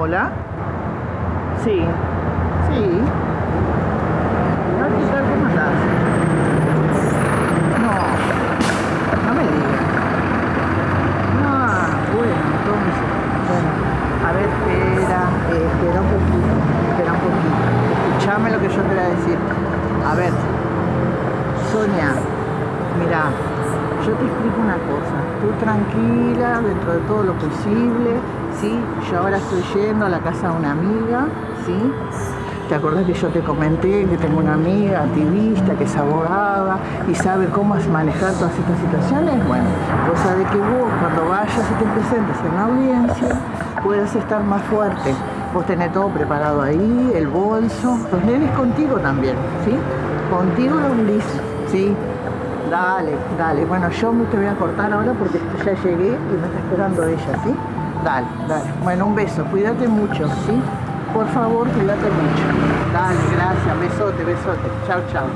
Hola. Sí. Sí. Hola, ¿qué tal? ¿Cómo estás? No. No me digas. Ah, bueno, entonces. Bueno. A ver, espera. espera un poquito. Espera un poquito. Escuchame lo que yo te voy a decir. A ver. Sonia. Mira. Yo te explico una cosa. Tú tranquila, dentro de todo lo posible. ¿Sí? Yo ahora estoy yendo a la casa de una amiga, ¿sí? ¿Te acuerdas que yo te comenté que tengo una amiga activista que es abogada y sabe cómo manejar todas estas situaciones? Bueno, cosa de que vos cuando vayas y te presentes en la audiencia puedas estar más fuerte. Vos tenés todo preparado ahí, el bolso, los nenes contigo también, ¿sí? Contigo los Ulises, ¿sí? Dale, dale. Bueno, yo me te voy a cortar ahora porque ya llegué y me está esperando ella, ¿sí? Dale, dale. Bueno, un beso. Cuídate mucho, ¿sí? Por favor, cuídate mucho. Dale, gracias. Besote, besote. Chao, chao.